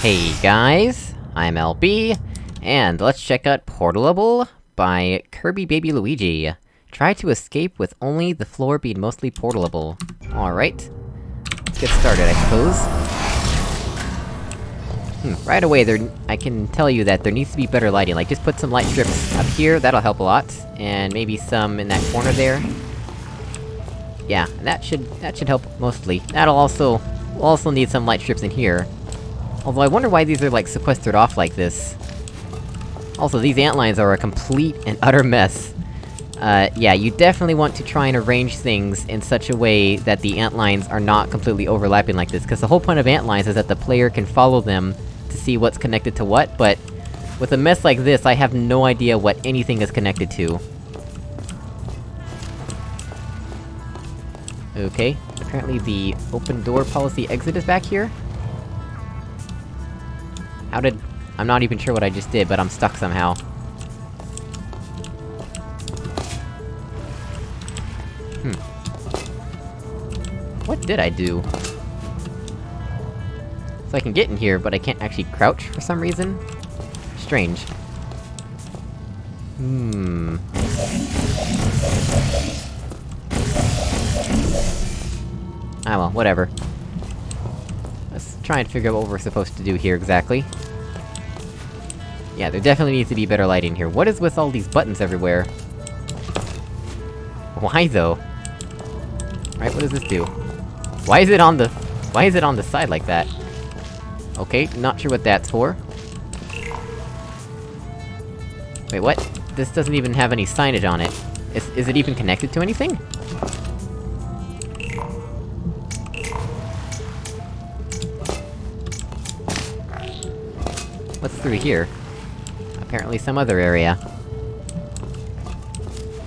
Hey guys, I'm LB, and let's check out Portalable by Kirby Baby Luigi. Try to escape with only the floor being mostly portalable. Alright. Let's get started, I suppose. Hmm, right away there- I can tell you that there needs to be better lighting, like just put some light strips up here, that'll help a lot. And maybe some in that corner there. Yeah, that should- that should help mostly. That'll also- we'll also need some light strips in here. Although I wonder why these are, like, sequestered off like this. Also, these antlines are a complete and utter mess. Uh, yeah, you definitely want to try and arrange things in such a way that the antlines are not completely overlapping like this, because the whole point of antlines is that the player can follow them to see what's connected to what, but... With a mess like this, I have no idea what anything is connected to. Okay, apparently the open door policy exit is back here? How did... I'm not even sure what I just did, but I'm stuck somehow. Hmm. What did I do? So I can get in here, but I can't actually crouch for some reason? Strange. Hmm... Ah well, whatever. Let's try and figure out what we're supposed to do here exactly. Yeah, there definitely needs to be better lighting here. What is with all these buttons everywhere? Why though? Right, what does this do? Why is it on the- why is it on the side like that? Okay, not sure what that's for. Wait, what? This doesn't even have any signage on it. Is- is it even connected to anything? Through here? Apparently some other area.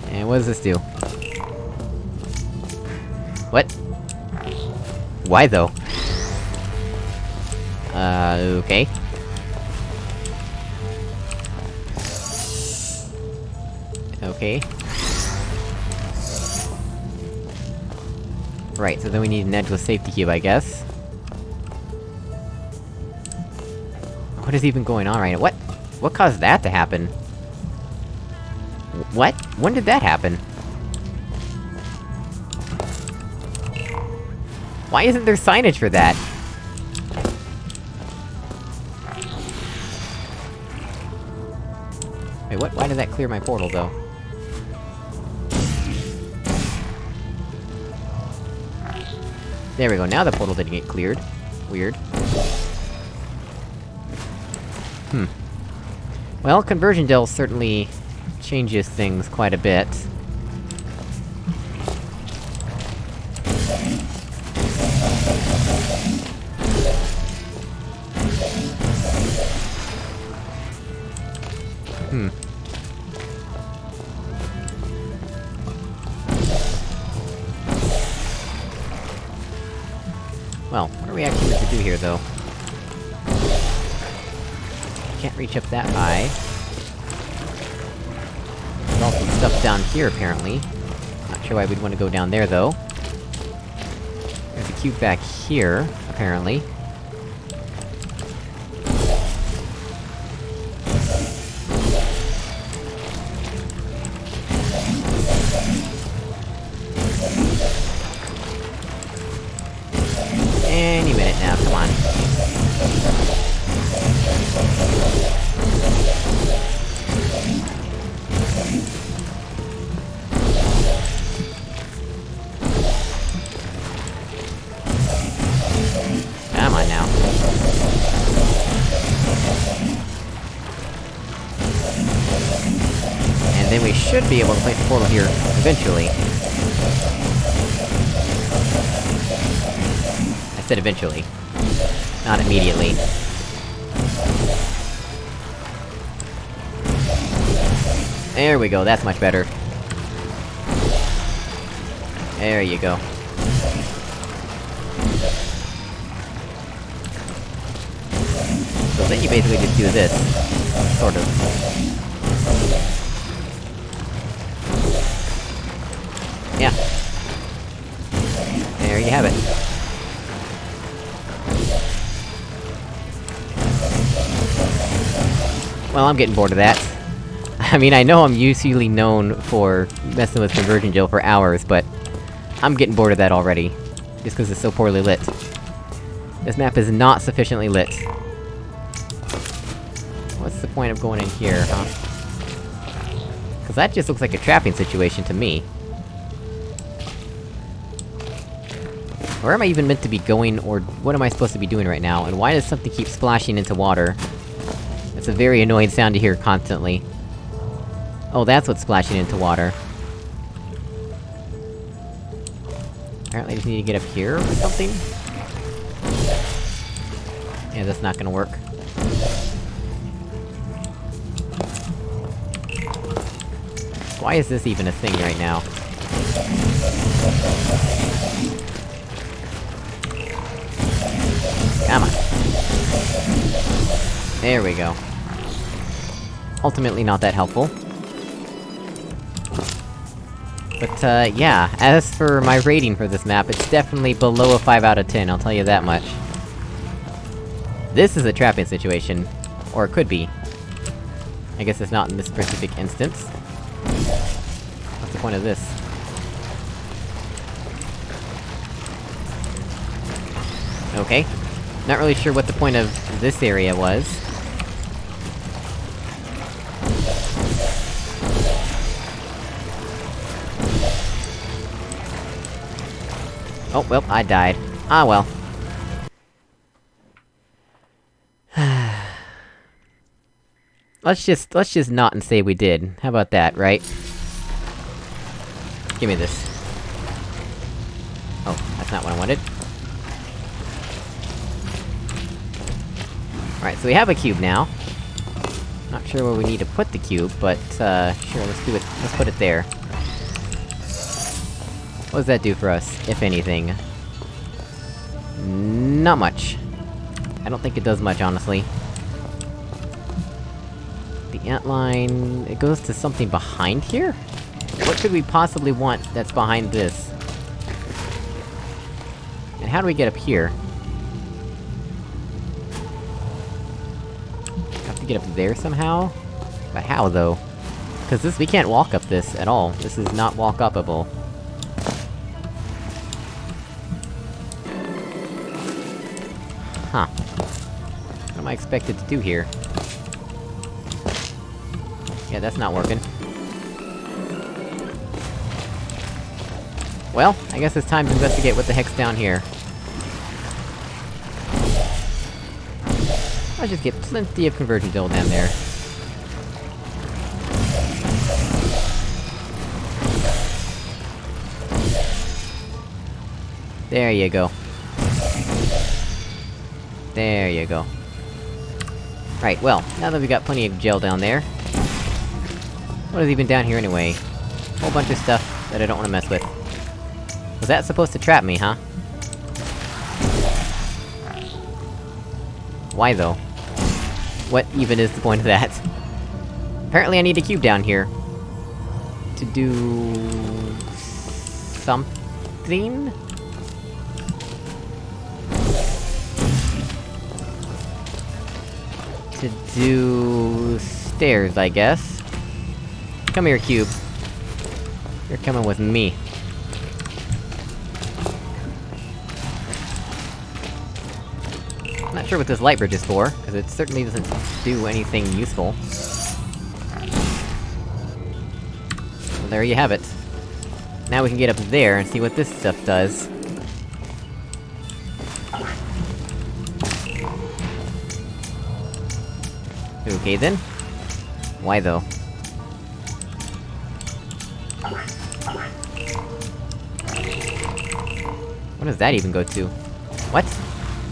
And what does this do? What? Why though? Uh, okay. Okay. Right, so then we need an edge edgeless safety cube, I guess. What is even going on right now? What? What caused that to happen? What? When did that happen? Why isn't there signage for that? Wait, what? Why did that clear my portal, though? There we go, now the portal didn't get cleared. Weird. Hmm. Well, Conversion Gel certainly... changes things quite a bit. Hmm. Well, what are we actually meant to do here, though? Can't reach up that high. There's also stuff down here, apparently. Not sure why we'd want to go down there, though. There's a cube back here, apparently. Then we should be able to the portal here, eventually. I said eventually. Not immediately. There we go, that's much better. There you go. So then you basically just do this. Sort of. Yeah. There you have it. Well, I'm getting bored of that. I mean, I know I'm usually known for messing with Conversion Gel for hours, but... I'm getting bored of that already. Just cause it's so poorly lit. This map is not sufficiently lit. What's the point of going in here, huh? Cause that just looks like a trapping situation to me. Where am I even meant to be going, or what am I supposed to be doing right now, and why does something keep splashing into water? It's a very annoying sound to hear constantly. Oh, that's what's splashing into water. Apparently I just need to get up here or something? Yeah, that's not gonna work. Why is this even a thing right now? There we go. Ultimately not that helpful. But, uh, yeah, as for my rating for this map, it's definitely below a 5 out of 10, I'll tell you that much. This is a trapping situation. Or it could be. I guess it's not in this specific instance. What's the point of this? Okay. Not really sure what the point of this area was. Oh, well, I died. Ah well. let's just- let's just not and say we did. How about that, right? Give me this. Oh, that's not what I wanted. Alright, so we have a cube now. Not sure where we need to put the cube, but, uh, sure, let's do it- let's put it there. What does that do for us, if anything? Not much. I don't think it does much, honestly. The antline... it goes to something behind here? What could we possibly want that's behind this? And how do we get up here? Have to get up there somehow? But how, though? Cause this- we can't walk up this at all. This is not walk-upable. Huh. What am I expected to do here? Yeah, that's not working. Well, I guess it's time to investigate what the heck's down here. I'll just get plenty of conversion gel down there. There you go. There you go. Right, well, now that we've got plenty of gel down there... What is even down here anyway? Whole bunch of stuff that I don't wanna mess with. Was that supposed to trap me, huh? Why though? What even is the point of that? Apparently I need a cube down here. To do... something? To do... stairs, I guess. Come here, cube. You're coming with me. I'm not sure what this light bridge is for, because it certainly doesn't do anything useful. Well, there you have it. Now we can get up there and see what this stuff does. Okay then. Why though? What does that even go to? What?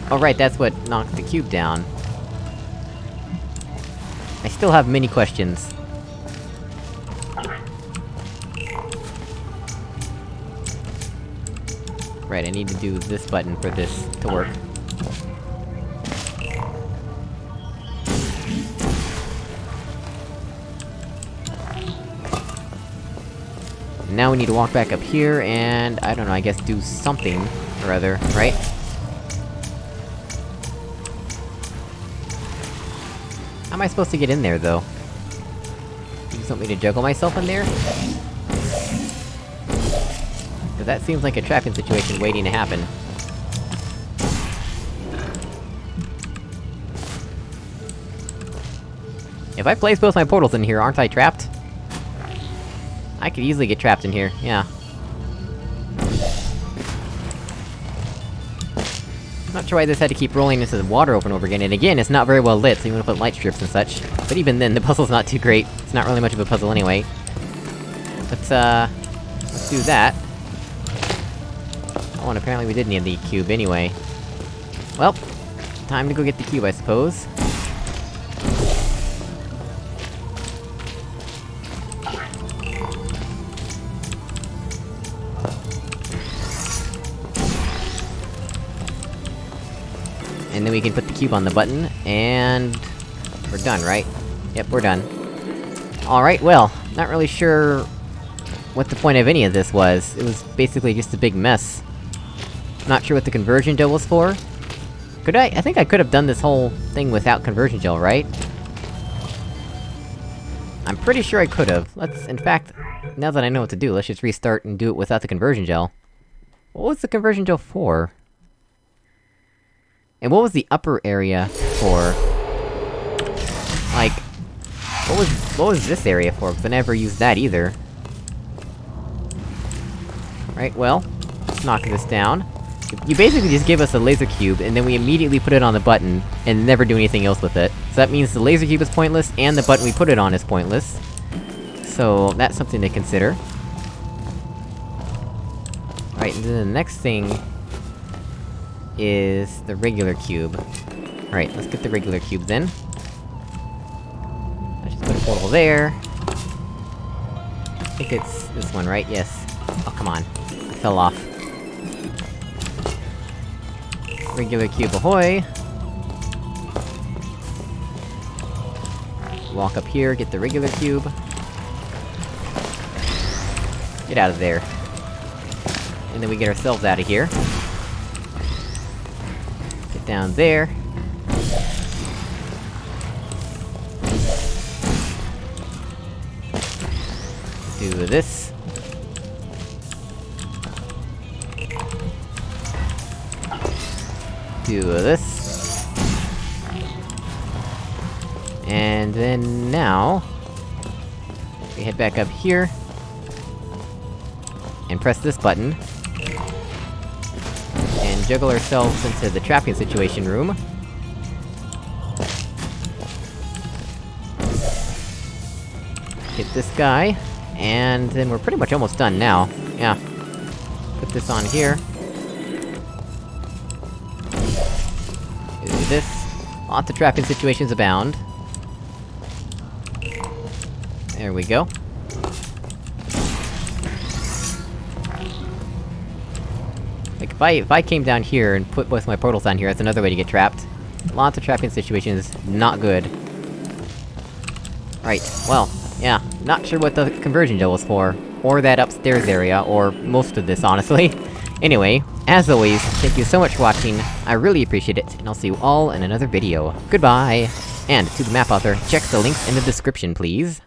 Oh right, that's what knocked the cube down. I still have many questions. Right, I need to do this button for this to work. Now we need to walk back up here, and... I don't know, I guess do something or other, right? How am I supposed to get in there, though? You just want me to juggle myself in there? Cause that seems like a trapping situation waiting to happen. If I place both my portals in here, aren't I trapped? I could easily get trapped in here, yeah. Not sure why this had to keep rolling into the water over and over again, and again, it's not very well lit, so you wanna put light strips and such. But even then, the puzzle's not too great. It's not really much of a puzzle anyway. Let's, uh... Let's do that. Oh, and apparently we did need the cube anyway. Well, time to go get the cube, I suppose. And then we can put the cube on the button, and... We're done, right? Yep, we're done. Alright, well, not really sure... what the point of any of this was. It was basically just a big mess. Not sure what the conversion gel was for. Could I- I think I could have done this whole thing without conversion gel, right? I'm pretty sure I could've. Let's- in fact, now that I know what to do, let's just restart and do it without the conversion gel. What was the conversion gel for? And what was the upper area for? Like... What was- what was this area for? Cause I never used that either. Right, well... Let's knock this down. You basically just give us a laser cube, and then we immediately put it on the button, and never do anything else with it. So that means the laser cube is pointless, and the button we put it on is pointless. So, that's something to consider. Right, and then the next thing... is the regular cube. Alright, let's get the regular cube then. Let's just put a portal there. I think it's this one, right? Yes. Oh, come on. I fell off. Regular cube ahoy! Walk up here, get the regular cube. Get out of there. And then we get ourselves out of here. Down there. Do this. Do this. And then now... We head back up here. And press this button. Juggle ourselves into the trapping situation room. Hit this guy. And then we're pretty much almost done now. Yeah. Put this on here. Do this. Lots of trapping situations abound. There we go. If I- if I came down here and put both my portals down here, that's another way to get trapped. Lots of trapping situations, not good. Right, well, yeah, not sure what the conversion gel was for. Or that upstairs area, or most of this, honestly. anyway, as always, thank you so much for watching, I really appreciate it, and I'll see you all in another video. Goodbye! And, to the map author, check the links in the description, please.